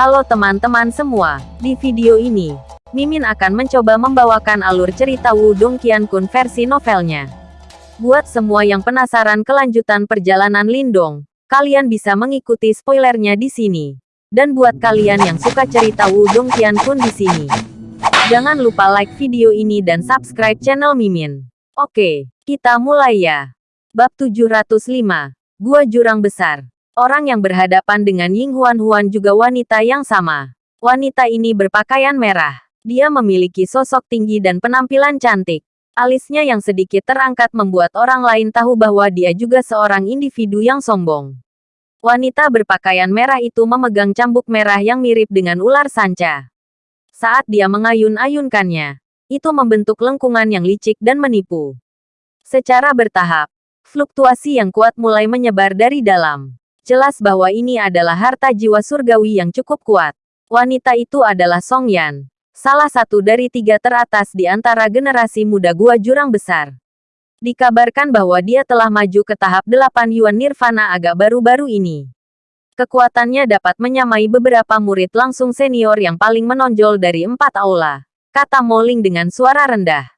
Halo teman-teman semua, di video ini, Mimin akan mencoba membawakan alur cerita Wudong Qiankun versi novelnya. Buat semua yang penasaran kelanjutan perjalanan Lindong, kalian bisa mengikuti spoilernya di sini. Dan buat kalian yang suka cerita Wudong Qiankun di sini, jangan lupa like video ini dan subscribe channel Mimin. Oke, kita mulai ya. Bab 705, Gua Jurang Besar. Orang yang berhadapan dengan Ying Huan Huan juga wanita yang sama. Wanita ini berpakaian merah. Dia memiliki sosok tinggi dan penampilan cantik. Alisnya yang sedikit terangkat membuat orang lain tahu bahwa dia juga seorang individu yang sombong. Wanita berpakaian merah itu memegang cambuk merah yang mirip dengan ular sanca. Saat dia mengayun-ayunkannya, itu membentuk lengkungan yang licik dan menipu. Secara bertahap, fluktuasi yang kuat mulai menyebar dari dalam. Jelas bahwa ini adalah harta jiwa surgawi yang cukup kuat. Wanita itu adalah Song Yan, salah satu dari tiga teratas di antara generasi muda Gua Jurang Besar. Dikabarkan bahwa dia telah maju ke tahap 8 Yuan Nirvana agak baru-baru ini. Kekuatannya dapat menyamai beberapa murid langsung senior yang paling menonjol dari empat aula, kata Moling dengan suara rendah.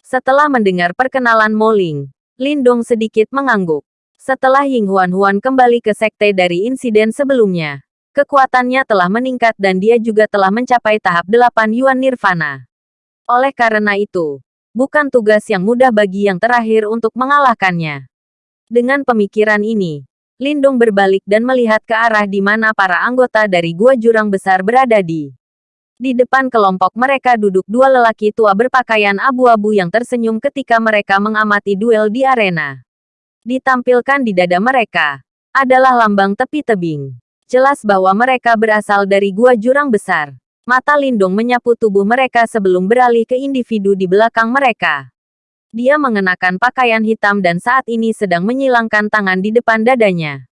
Setelah mendengar perkenalan Moling, Lindong sedikit mengangguk. Setelah Ying Huan Huan kembali ke sekte dari insiden sebelumnya, kekuatannya telah meningkat dan dia juga telah mencapai tahap 8 Yuan Nirvana. Oleh karena itu, bukan tugas yang mudah bagi yang terakhir untuk mengalahkannya. Dengan pemikiran ini, Lindung berbalik dan melihat ke arah di mana para anggota dari Gua Jurang Besar berada di. Di depan kelompok mereka duduk dua lelaki tua berpakaian abu-abu yang tersenyum ketika mereka mengamati duel di arena ditampilkan di dada mereka, adalah lambang tepi tebing. Jelas bahwa mereka berasal dari gua jurang besar. Mata Lindung menyapu tubuh mereka sebelum beralih ke individu di belakang mereka. Dia mengenakan pakaian hitam dan saat ini sedang menyilangkan tangan di depan dadanya.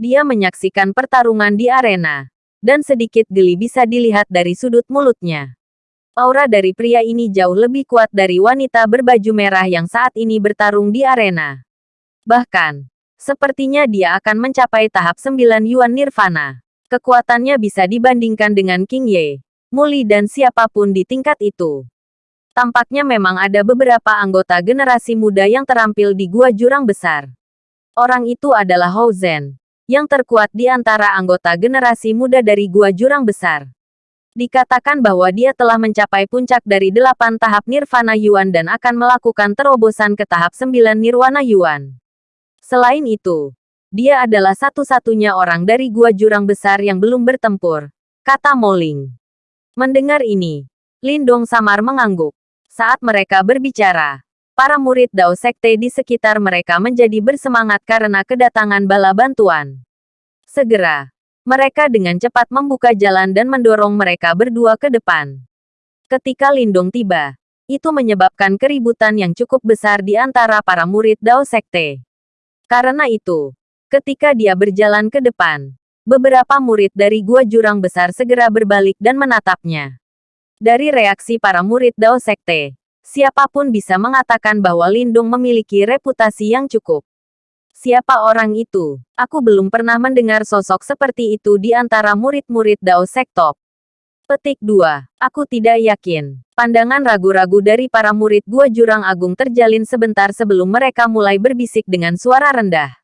Dia menyaksikan pertarungan di arena. Dan sedikit geli bisa dilihat dari sudut mulutnya. Aura dari pria ini jauh lebih kuat dari wanita berbaju merah yang saat ini bertarung di arena. Bahkan, sepertinya dia akan mencapai tahap 9 Yuan Nirvana. Kekuatannya bisa dibandingkan dengan King Ye, Muli dan siapa pun di tingkat itu. Tampaknya memang ada beberapa anggota generasi muda yang terampil di Gua Jurang Besar. Orang itu adalah Hou Zhen, yang terkuat di antara anggota generasi muda dari Gua Jurang Besar. Dikatakan bahwa dia telah mencapai puncak dari delapan tahap Nirvana Yuan dan akan melakukan terobosan ke tahap sembilan Nirwana Yuan. Selain itu, dia adalah satu-satunya orang dari gua jurang besar yang belum bertempur, kata Moling. Mendengar ini, Lindong samar mengangguk. Saat mereka berbicara, para murid Dao Sekte di sekitar mereka menjadi bersemangat karena kedatangan bala bantuan. Segera, mereka dengan cepat membuka jalan dan mendorong mereka berdua ke depan. Ketika Lindong tiba, itu menyebabkan keributan yang cukup besar di antara para murid Dao Sekte. Karena itu, ketika dia berjalan ke depan, beberapa murid dari Gua Jurang Besar segera berbalik dan menatapnya. Dari reaksi para murid Dao Sekte, siapa pun bisa mengatakan bahwa Lindung memiliki reputasi yang cukup. Siapa orang itu? Aku belum pernah mendengar sosok seperti itu di antara murid-murid Dao Sektop. Petik 2. Aku tidak yakin. Pandangan ragu-ragu dari para murid Gua Jurang Agung terjalin sebentar sebelum mereka mulai berbisik dengan suara rendah.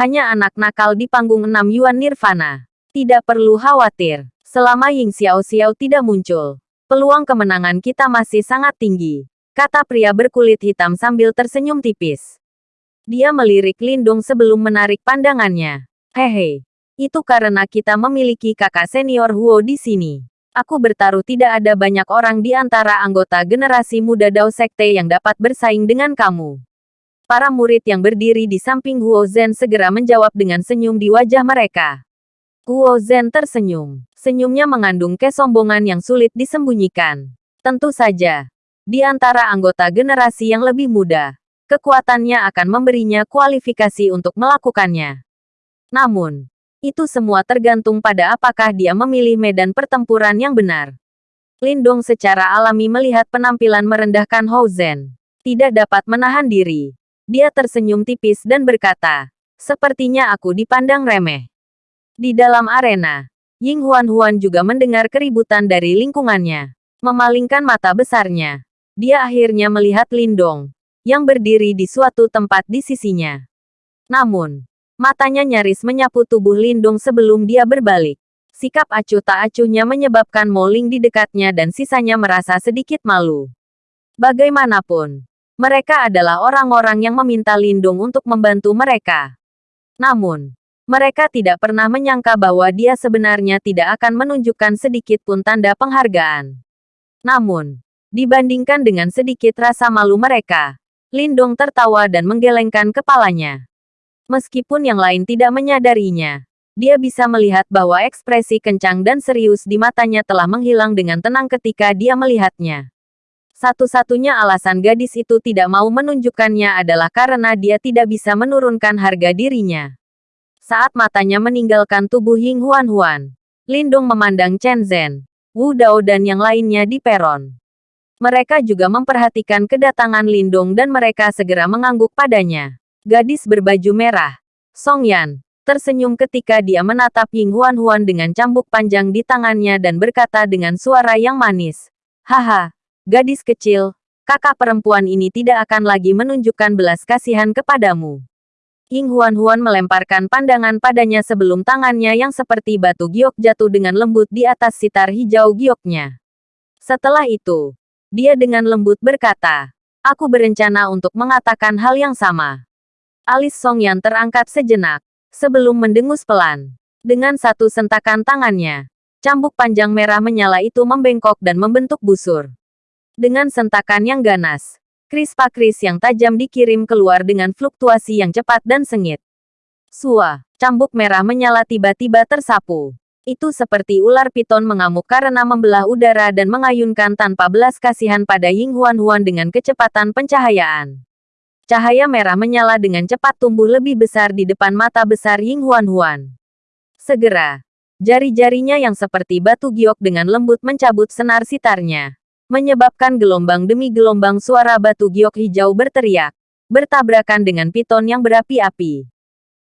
Hanya anak nakal di panggung 6 Yuan Nirvana. Tidak perlu khawatir. Selama Ying Xiao Xiao tidak muncul, peluang kemenangan kita masih sangat tinggi. Kata pria berkulit hitam sambil tersenyum tipis. Dia melirik Lindung sebelum menarik pandangannya. Hehe, itu karena kita memiliki kakak senior Huo di sini. Aku bertaruh tidak ada banyak orang di antara anggota generasi muda Dao Sekte yang dapat bersaing dengan kamu. Para murid yang berdiri di samping Huo Zhen segera menjawab dengan senyum di wajah mereka. Huo Zhen tersenyum. Senyumnya mengandung kesombongan yang sulit disembunyikan. Tentu saja, di antara anggota generasi yang lebih muda, kekuatannya akan memberinya kualifikasi untuk melakukannya. Namun, itu semua tergantung pada apakah dia memilih medan pertempuran yang benar. Lindong secara alami melihat penampilan merendahkan Hou Zhen. Tidak dapat menahan diri. Dia tersenyum tipis dan berkata, Sepertinya aku dipandang remeh. Di dalam arena, Ying Huan-Huan juga mendengar keributan dari lingkungannya. Memalingkan mata besarnya. Dia akhirnya melihat Lindong, yang berdiri di suatu tempat di sisinya. Namun, matanya nyaris menyapu tubuh Lindong sebelum dia berbalik. Sikap acuh tak acuhnya menyebabkan Moling di dekatnya dan sisanya merasa sedikit malu. Bagaimanapun, mereka adalah orang-orang yang meminta Lindung untuk membantu mereka. Namun, mereka tidak pernah menyangka bahwa dia sebenarnya tidak akan menunjukkan sedikit pun tanda penghargaan. Namun, dibandingkan dengan sedikit rasa malu mereka, Lindong tertawa dan menggelengkan kepalanya. Meskipun yang lain tidak menyadarinya, dia bisa melihat bahwa ekspresi kencang dan serius di matanya telah menghilang dengan tenang ketika dia melihatnya. Satu-satunya alasan gadis itu tidak mau menunjukkannya adalah karena dia tidak bisa menurunkan harga dirinya. Saat matanya meninggalkan tubuh Ying Huan Huan, Lindung memandang Chen Zhen, Wu Dao dan yang lainnya di peron. Mereka juga memperhatikan kedatangan Lindung dan mereka segera mengangguk padanya. Gadis berbaju merah, Song Yan, tersenyum ketika dia menatap Ying Huan Huan dengan cambuk panjang di tangannya dan berkata dengan suara yang manis. Haha, gadis kecil, kakak perempuan ini tidak akan lagi menunjukkan belas kasihan kepadamu. Ying Huan-Huan melemparkan pandangan padanya sebelum tangannya yang seperti batu giok jatuh dengan lembut di atas sitar hijau gioknya. Setelah itu, dia dengan lembut berkata, Aku berencana untuk mengatakan hal yang sama. Alis Song yang terangkat sejenak, sebelum mendengus pelan. Dengan satu sentakan tangannya, cambuk panjang merah menyala itu membengkok dan membentuk busur. Dengan sentakan yang ganas, Kris pakris yang tajam dikirim keluar dengan fluktuasi yang cepat dan sengit. Sua, cambuk merah menyala tiba-tiba tersapu. Itu seperti ular piton mengamuk karena membelah udara dan mengayunkan tanpa belas kasihan pada Ying Huan Huan dengan kecepatan pencahayaan. Cahaya merah menyala dengan cepat tumbuh lebih besar di depan mata besar Ying Huan Huan. Segera, jari-jarinya yang seperti batu giok dengan lembut mencabut senar sitarnya menyebabkan gelombang demi gelombang suara batu giok hijau berteriak, bertabrakan dengan piton yang berapi-api.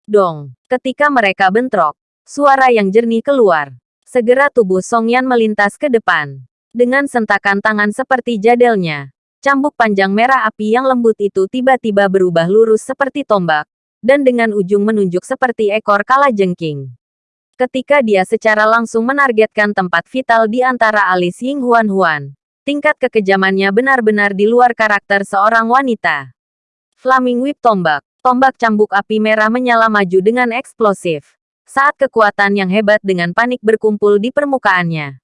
Dong, ketika mereka bentrok, suara yang jernih keluar. Segera tubuh Song Yan melintas ke depan. Dengan sentakan tangan seperti jadelnya, cambuk panjang merah api yang lembut itu tiba-tiba berubah lurus seperti tombak, dan dengan ujung menunjuk seperti ekor kala jengking. Ketika dia secara langsung menargetkan tempat vital di antara alis Ying Huan Huan, Tingkat kekejamannya benar-benar di luar karakter seorang wanita. Flaming Whip Tombak. Tombak cambuk api merah menyala maju dengan eksplosif. Saat kekuatan yang hebat dengan panik berkumpul di permukaannya.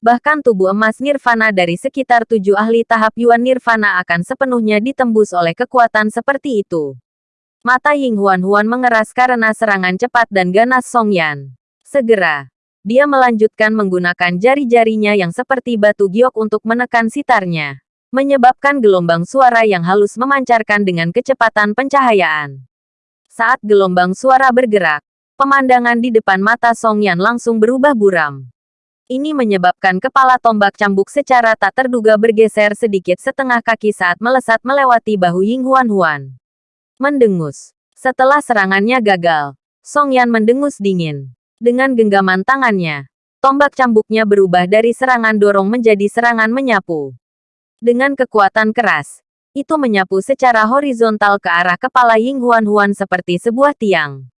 Bahkan tubuh emas nirvana dari sekitar tujuh ahli tahap Yuan nirvana akan sepenuhnya ditembus oleh kekuatan seperti itu. Mata Ying Huan Huan mengeras karena serangan cepat dan ganas Song Yan. Segera, dia melanjutkan menggunakan jari-jarinya yang seperti batu giok untuk menekan sitarnya. Menyebabkan gelombang suara yang halus memancarkan dengan kecepatan pencahayaan. Saat gelombang suara bergerak, pemandangan di depan mata Song Yan langsung berubah buram. Ini menyebabkan kepala tombak cambuk secara tak terduga bergeser sedikit setengah kaki saat melesat melewati bahu Ying Huan Huan. Mendengus. Setelah serangannya gagal, Song Yan mendengus dingin. Dengan genggaman tangannya, tombak cambuknya berubah dari serangan dorong menjadi serangan menyapu. Dengan kekuatan keras, itu menyapu secara horizontal ke arah kepala Ying Huan Huan seperti sebuah tiang.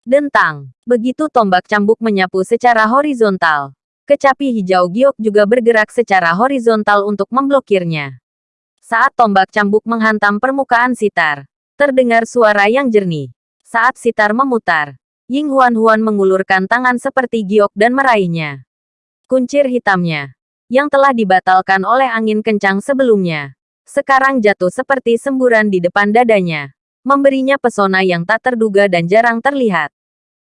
Dentang, begitu tombak cambuk menyapu secara horizontal, kecapi hijau giok juga bergerak secara horizontal untuk memblokirnya. Saat tombak cambuk menghantam permukaan sitar, terdengar suara yang jernih. Saat sitar memutar, Ying Huan-Huan mengulurkan tangan seperti giok dan meraihnya. Kuncir hitamnya, yang telah dibatalkan oleh angin kencang sebelumnya, sekarang jatuh seperti semburan di depan dadanya, memberinya pesona yang tak terduga dan jarang terlihat.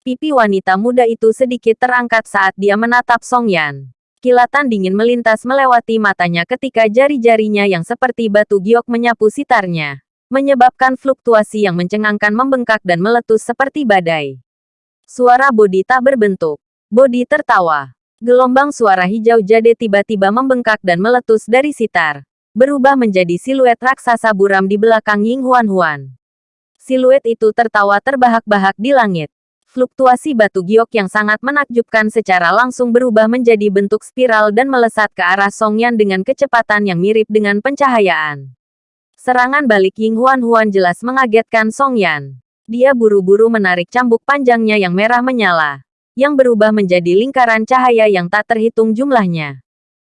Pipi wanita muda itu sedikit terangkat saat dia menatap Song Yan. Kilatan dingin melintas melewati matanya ketika jari-jarinya yang seperti batu giok menyapu sitarnya, menyebabkan fluktuasi yang mencengangkan membengkak dan meletus seperti badai. Suara Bodi tak berbentuk. Bodi tertawa. Gelombang suara hijau jade tiba-tiba membengkak dan meletus dari sitar. Berubah menjadi siluet raksasa buram di belakang Ying Huan Huan. Siluet itu tertawa terbahak-bahak di langit. Fluktuasi batu giok yang sangat menakjubkan secara langsung berubah menjadi bentuk spiral dan melesat ke arah Song Yan dengan kecepatan yang mirip dengan pencahayaan. Serangan balik Ying Huan Huan jelas mengagetkan Song Yan. Dia buru-buru menarik cambuk panjangnya yang merah menyala, yang berubah menjadi lingkaran cahaya yang tak terhitung jumlahnya.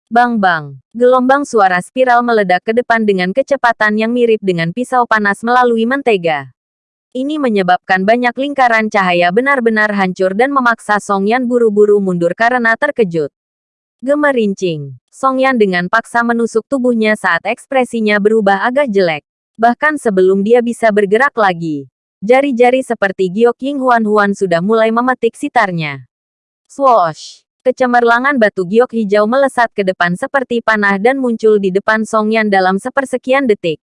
Bang-bang, gelombang suara spiral meledak ke depan dengan kecepatan yang mirip dengan pisau panas melalui mentega. Ini menyebabkan banyak lingkaran cahaya benar-benar hancur dan memaksa Song Yan buru-buru mundur karena terkejut. Gemerincing, Song Yan dengan paksa menusuk tubuhnya saat ekspresinya berubah agak jelek. Bahkan sebelum dia bisa bergerak lagi, jari-jari seperti giok Ying Huan Huan sudah mulai memetik sitarnya. Swoosh! Kecemerlangan batu giok hijau melesat ke depan seperti panah dan muncul di depan Song Yan dalam sepersekian detik.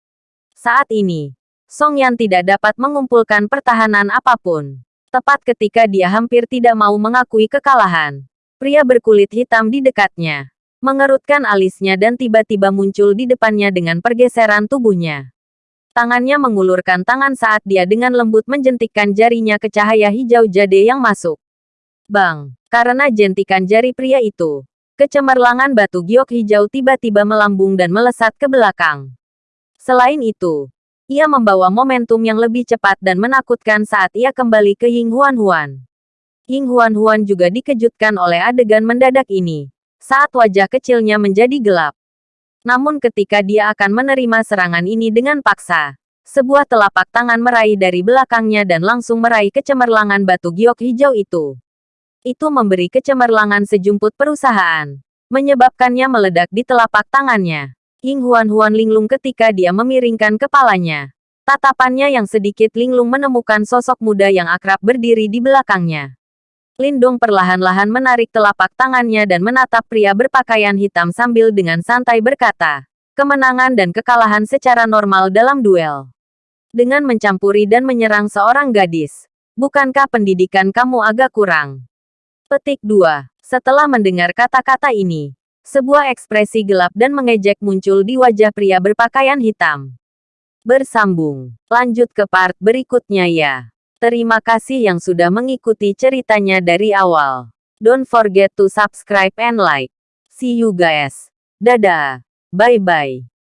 Saat ini, Song Yan tidak dapat mengumpulkan pertahanan apa pun. Tepat ketika dia hampir tidak mau mengakui kekalahan. Pria berkulit hitam di dekatnya. Mengerutkan alisnya dan tiba-tiba muncul di depannya dengan pergeseran tubuhnya. Tangannya mengulurkan tangan saat dia dengan lembut menjentikkan jarinya ke cahaya hijau jade yang masuk. Bang! Karena jentikan jari pria itu, kecemerlangan batu giok hijau tiba-tiba melambung dan melesat ke belakang. Selain itu, ia membawa momentum yang lebih cepat dan menakutkan saat ia kembali ke Ying Huan Huan. Ying Huan Huan juga dikejutkan oleh adegan mendadak ini, saat wajah kecilnya menjadi gelap. Namun ketika dia akan menerima serangan ini dengan paksa, sebuah telapak tangan meraih dari belakangnya dan langsung meraih kecemerlangan batu giok hijau itu. Itu memberi kecemerlangan sejumput perusahaan, menyebabkannya meledak di telapak tangannya. Ying Huan Huan linglung ketika dia memiringkan kepalanya. Tatapannya yang sedikit linglung menemukan sosok muda yang akrab berdiri di belakangnya. Lindong perlahan-lahan menarik telapak tangannya dan menatap pria berpakaian hitam sambil dengan santai berkata, kemenangan dan kekalahan secara normal dalam duel. Dengan mencampuri dan menyerang seorang gadis, bukankah pendidikan kamu agak kurang? Petik 2. Setelah mendengar kata-kata ini, sebuah ekspresi gelap dan mengejek muncul di wajah pria berpakaian hitam. Bersambung. Lanjut ke part berikutnya ya. Terima kasih yang sudah mengikuti ceritanya dari awal. Don't forget to subscribe and like. See you guys. Dadah. Bye-bye.